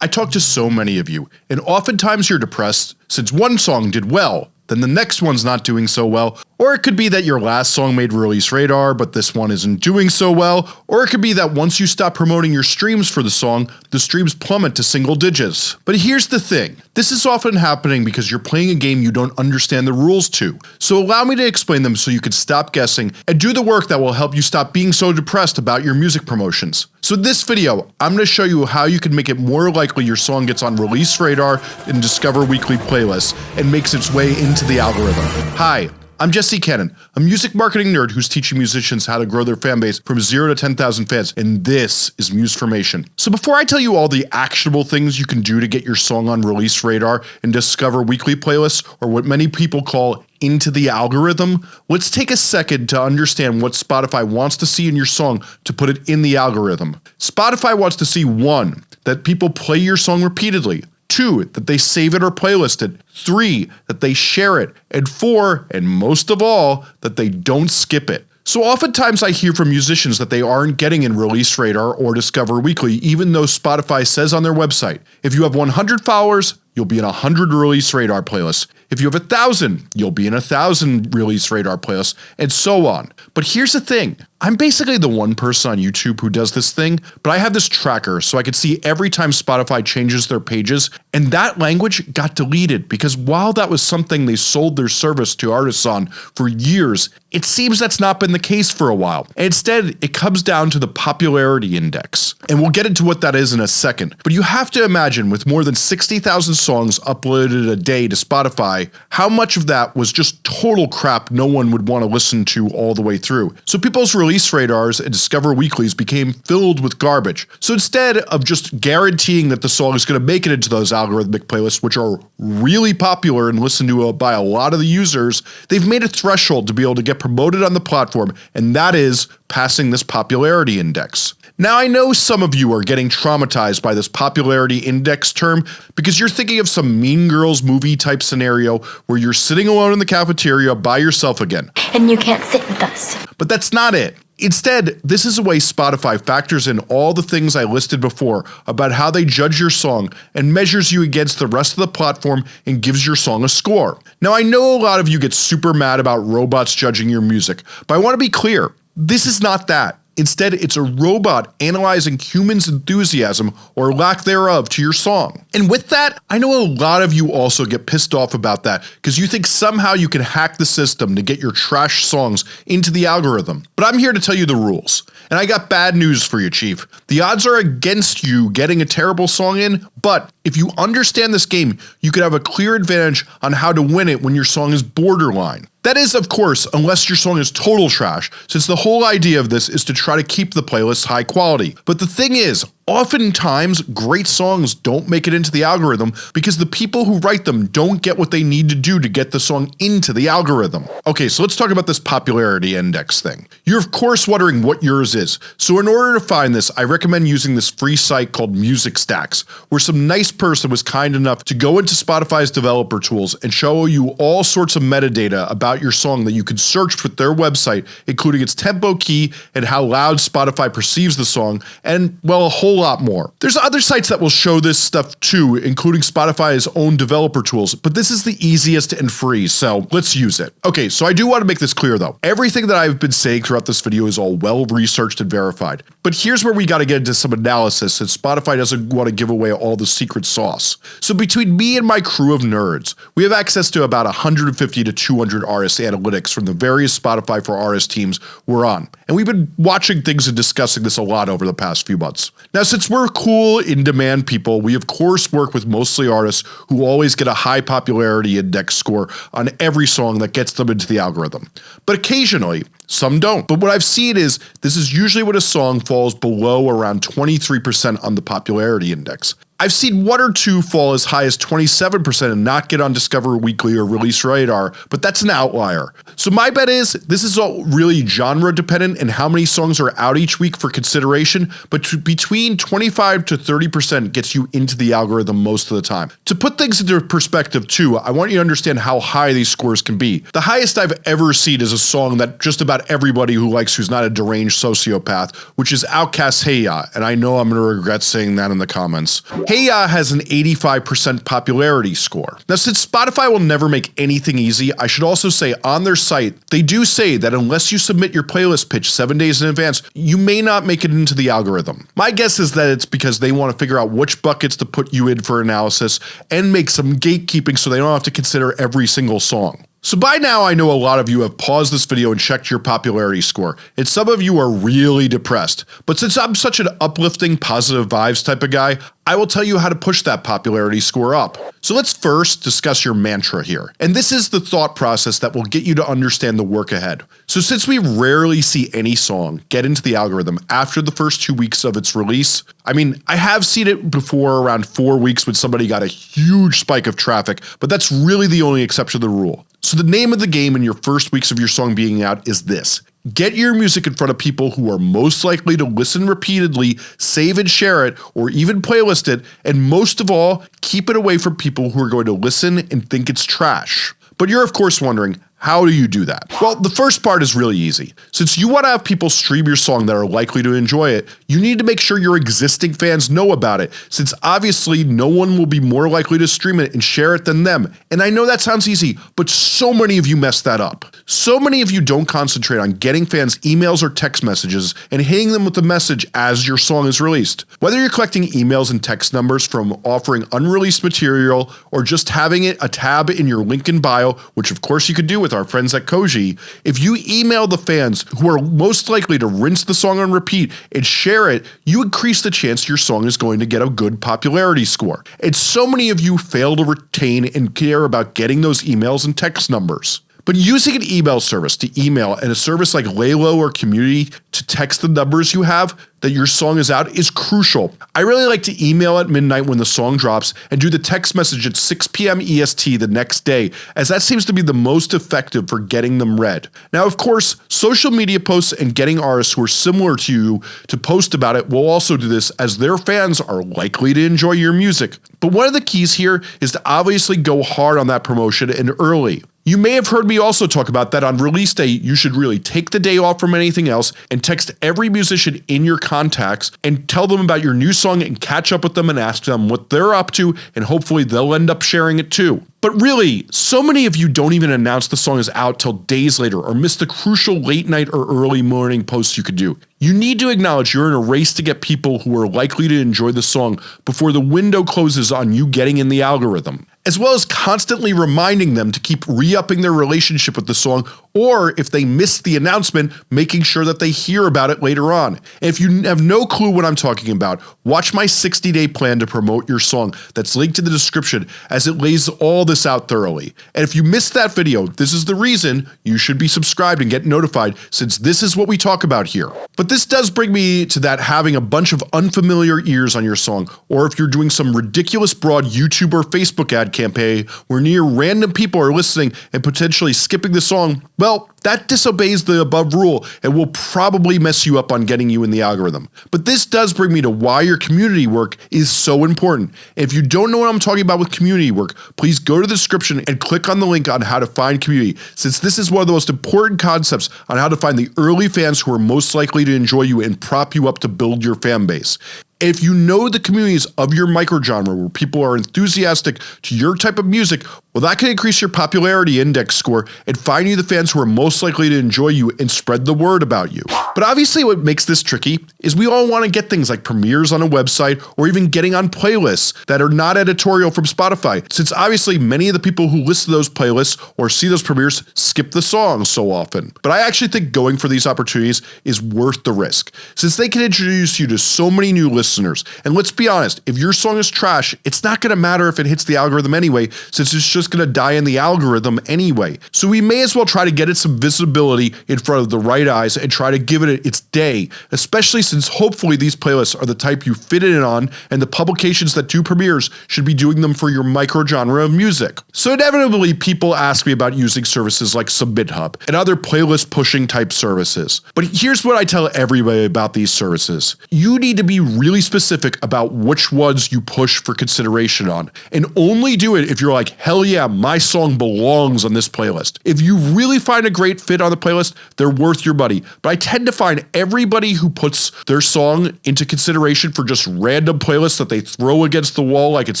I talk to so many of you, and oftentimes you're depressed since one song did well, then the next one's not doing so well, or it could be that your last song made release radar but this one isn't doing so well, or it could be that once you stop promoting your streams for the song, the streams plummet to single digits. But here's the thing, this is often happening because you're playing a game you don't understand the rules to, so allow me to explain them so you can stop guessing and do the work that will help you stop being so depressed about your music promotions. So in this video, I'm going to show you how you can make it more likely your song gets on release radar in Discover Weekly playlists and makes its way into the algorithm. Hi, I'm Jesse Cannon, a music marketing nerd who's teaching musicians how to grow their fanbase from 0 to 10,000 fans, and this is Musformation. So before I tell you all the actionable things you can do to get your song on release radar and discover weekly playlists, or what many people call into the algorithm, let's take a second to understand what Spotify wants to see in your song to put it in the algorithm. Spotify wants to see 1. That people play your song repeatedly, 2. That they save it or playlist it, 3. That they share it, and 4. And most of all, that they don't skip it. So oftentimes I hear from musicians that they aren't getting in Release Radar or Discover Weekly even though Spotify says on their website, if you have 100 followers, you'll be in a 100 Release Radar playlists. If you have a thousand, you'll be in a thousand Release Radar playlists, and so on. But here's the thing, I'm basically the one person on YouTube who does this thing, but I have this tracker so I can see every time Spotify changes their pages, and that language got deleted because while that was something they sold their service to artists on for years, it seems that's not been the case for a while. Instead, it comes down to the popularity index, and we'll get into what that is in a second. But you have to imagine with more than 60,000 songs uploaded a day to Spotify, how much of that was just total crap no one would want to listen to all the way through. So people's release radars and Discover Weeklies became filled with garbage. So instead of just guaranteeing that the song is going to make it into those algorithmic playlists which are really popular and listened to uh, by a lot of the users, they've made a threshold to be able to get promoted on the platform and that is passing this popularity index. Now I know some of you are getting traumatized by this popularity index term because you're thinking of some Mean Girls movie type scenario where you're sitting alone in the cafeteria by yourself again. And you can't sit with us. But that's not it. Instead, this is a way Spotify factors in all the things I listed before about how they judge your song and measures you against the rest of the platform and gives your song a score. Now I know a lot of you get super mad about robots judging your music, but I want to be clear, this is not that. Instead, it's a robot analyzing humans' enthusiasm or lack thereof to your song. And with that, I know a lot of you also get pissed off about that because you think somehow you can hack the system to get your trash songs into the algorithm. But I'm here to tell you the rules. And I got bad news for you chief. The odds are against you getting a terrible song in, but if you understand this game, you could have a clear advantage on how to win it when your song is borderline. That is of course unless your song is total trash, since the whole idea of this is to try to keep the playlist high quality. But the thing is, Oftentimes, great songs don't make it into the algorithm because the people who write them don't get what they need to do to get the song into the algorithm. Okay, so let's talk about this popularity index thing. You're of course wondering what yours is, so in order to find this I recommend using this free site called Musicstax, where some nice person was kind enough to go into Spotify's developer tools and show you all sorts of metadata about your song that you can search with their website including its tempo key and how loud Spotify perceives the song and well a whole lot more. There's other sites that will show this stuff too, including Spotify's own developer tools, but this is the easiest and free, so let's use it. Okay, so I do want to make this clear though. Everything that I've been saying throughout this video is all well researched and verified. But here's where we gotta get into some analysis since Spotify doesn't want to give away all the secret sauce. So between me and my crew of nerds, we have access to about 150 to 200 artist analytics from the various Spotify for Artists teams we're on, and we've been watching things and discussing this a lot over the past few months. Now since we're cool in demand people, we of course work with mostly artists who always get a high popularity index score on every song that gets them into the algorithm. But occasionally, some don't. But what I've seen is this is usually when a song falls below around 23% on the popularity index. I've seen one or two fall as high as 27% and not get on Discover Weekly or Release Radar, but that's an outlier. So my bet is this is all really genre dependent and how many songs are out each week for consideration, but between 25 to 30% gets you into the algorithm most of the time. To put things into perspective too, I want you to understand how high these scores can be. The highest I've ever seen is a song that just about everybody who likes who's not a deranged sociopath, which is OutKast's Hey Ya, and I know I'm gonna regret saying that in the comments. Hey Ya has an 85% popularity score. Now since Spotify will never make anything easy, I should also say on their site, they do say that unless you submit your playlist pitch 7 days in advance, you may not make it into the algorithm. My guess is that it's because they want to figure out which buckets to put you in for analysis and make some gatekeeping so they don't have to consider every single song. So by now I know a lot of you have paused this video and checked your popularity score, and some of you are really depressed, but since I'm such an uplifting positive vibes type of guy, I will tell you how to push that popularity score up. So let's first discuss your mantra here, and this is the thought process that will get you to understand the work ahead. So since we rarely see any song get into the algorithm after the first 2 weeks of its release, I mean I have seen it before around 4 weeks when somebody got a huge spike of traffic, but that's really the only exception to the rule. So the name of the game in your first weeks of your song being out is this. Get your music in front of people who are most likely to listen repeatedly, save and share it, or even playlist it, and most of all, keep it away from people who are going to listen and think it's trash. But you're of course wondering, how do you do that? Well, the first part is really easy. Since you want to have people stream your song that are likely to enjoy it, you need to make sure your existing fans know about it, since obviously no one will be more likely to stream it and share it than them. And I know that sounds easy, but so many of you mess that up. So many of you don't concentrate on getting fans emails or text messages and hitting them with the message as your song is released. Whether you're collecting emails and text numbers from offering unreleased material or just having it a tab in your link in bio, which of course you could do with with our friends at Koji, if you email the fans who are most likely to rinse the song on repeat and share it, you increase the chance your song is going to get a good popularity score. And so many of you fail to retain and care about getting those emails and text numbers. But using an email service to email and a service like Laylo or Community to text the numbers you have that your song is out is crucial. I really like to email at midnight when the song drops and do the text message at 6pm EST the next day as that seems to be the most effective for getting them read. Now of course, social media posts and getting artists who are similar to you to post about it will also do this as their fans are likely to enjoy your music. But one of the keys here is to obviously go hard on that promotion and early. You may have heard me also talk about that on release day you should really take the day off from anything else and text every musician in your contacts and tell them about your new song and catch up with them and ask them what they're up to and hopefully they'll end up sharing it too. But really, so many of you don't even announce the song is out till days later or miss the crucial late night or early morning posts you could do. You need to acknowledge you're in a race to get people who are likely to enjoy the song before the window closes on you getting in the algorithm as well as constantly reminding them to keep re-upping their relationship with the song or if they missed the announcement making sure that they hear about it later on. And if you have no clue what I'm talking about, watch my 60 day plan to promote your song that's linked in the description as it lays all this out thoroughly. And if you missed that video, this is the reason you should be subscribed and get notified since this is what we talk about here. But this does bring me to that having a bunch of unfamiliar ears on your song or if you're doing some ridiculous broad YouTube or Facebook ad campaign where near random people are listening and potentially skipping the song, well, that disobeys the above rule and will probably mess you up on getting you in the algorithm. But this does bring me to why your community work is so important. If you don't know what I'm talking about with community work, please go to the description and click on the link on how to find community since this is one of the most important concepts on how to find the early fans who are most likely to enjoy you and prop you up to build your fan base. If you know the communities of your microgenre where people are enthusiastic to your type of music, well that can increase your popularity index score and find you the fans who are most likely to enjoy you and spread the word about you. But obviously what makes this tricky is we all want to get things like premieres on a website or even getting on playlists that are not editorial from Spotify since obviously many of the people who listen to those playlists or see those premieres skip the songs so often. But I actually think going for these opportunities is worth the risk since they can introduce you to so many new listeners. And let's be honest, if your song is trash, it's not going to matter if it hits the algorithm anyway since it's just going to die in the algorithm anyway. So we may as well try to get it some visibility in front of the right eyes and try to give it its day, especially since hopefully these playlists are the type you fit in on and the publications that do premieres should be doing them for your micro genre of music. So inevitably people ask me about using services like SubmitHub and other playlist pushing type services. But here's what I tell everybody about these services. You need to be really specific about which ones you push for consideration on and only do it if you're like hell yeah my song belongs on this playlist. If you really find a great great fit on the playlist, they're worth your money. But I tend to find everybody who puts their song into consideration for just random playlists that they throw against the wall like it's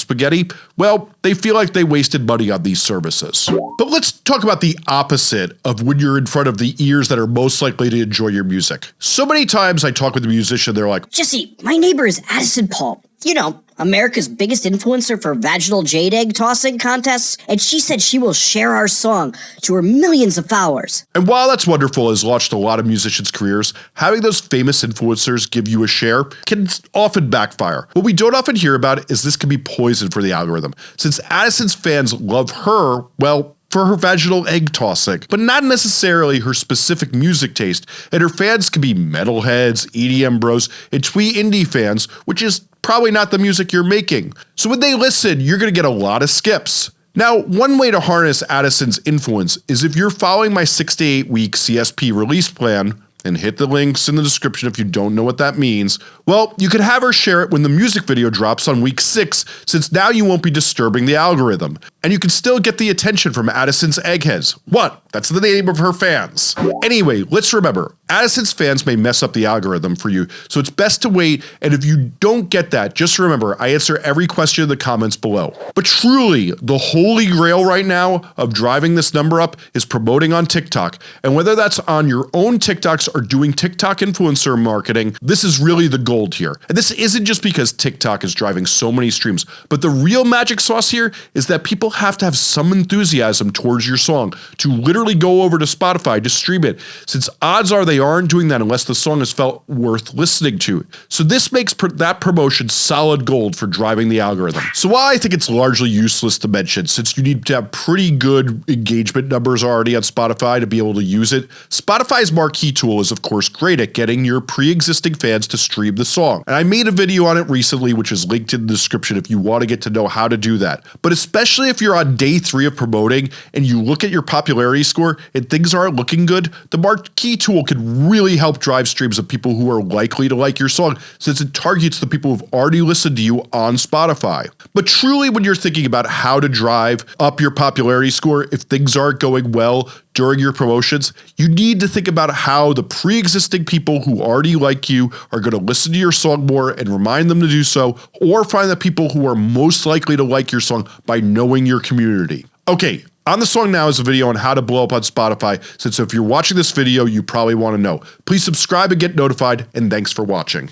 spaghetti, well, they feel like they wasted money on these services. But let's talk about the opposite of when you're in front of the ears that are most likely to enjoy your music. So many times I talk with a musician, they're like, Jesse, my neighbor is Addison Paul. You know, America's biggest influencer for vaginal jade egg tossing contests, and she said she will share our song to her millions of followers. And while that's wonderful has launched a lot of musicians' careers, having those famous influencers give you a share can often backfire. What we don't often hear about is this can be poison for the algorithm. Since Addison's fans love her, well, for her vaginal egg tossing, but not necessarily her specific music taste, and her fans can be metalheads, EDM bros, and twee indie fans, which is probably not the music you're making. So when they listen, you're going to get a lot of skips. Now, one way to harness Addison's influence is if you're following my 6 to 8 week CSP release plan, and hit the links in the description if you don't know what that means, well, you could have her share it when the music video drops on week 6 since now you won't be disturbing the algorithm. And you can still get the attention from Addison's eggheads. What? That's the name of her fans. Anyway, let's remember, Addison's fans may mess up the algorithm for you, so it's best to wait and if you don't get that, just remember I answer every question in the comments below. But truly, the holy grail right now of driving this number up is promoting on TikTok, and whether that's on your own TikToks or doing TikTok influencer marketing, this is really the gold here. And this isn't just because TikTok is driving so many streams, but the real magic sauce here is that people have to have some enthusiasm towards your song to literally go over to Spotify to stream it, since odds are they aren't doing that unless the song is felt worth listening to. So this makes pr that promotion solid gold for driving the algorithm. So while I think it's largely useless to mention since you need to have pretty good engagement numbers already on Spotify to be able to use it, Spotify's marquee tool is of course great at getting your pre-existing fans to stream the song. And I made a video on it recently which is linked in the description if you want to get to know how to do that. But especially if you're on day 3 of promoting and you look at your popularity score and things aren't looking good, the marquee tool can really help drive streams of people who are likely to like your song since it targets the people who've already listened to you on Spotify. But truly when you're thinking about how to drive up your popularity score if things aren't going well during your promotions, you need to think about how the pre-existing people who already like you are going to listen to your song more and remind them to do so, or find the people who are most likely to like your song by knowing your community. Okay, on the song now is a video on how to blow up on Spotify, since if you're watching this video you probably want to know. Please subscribe and get notified, and thanks for watching.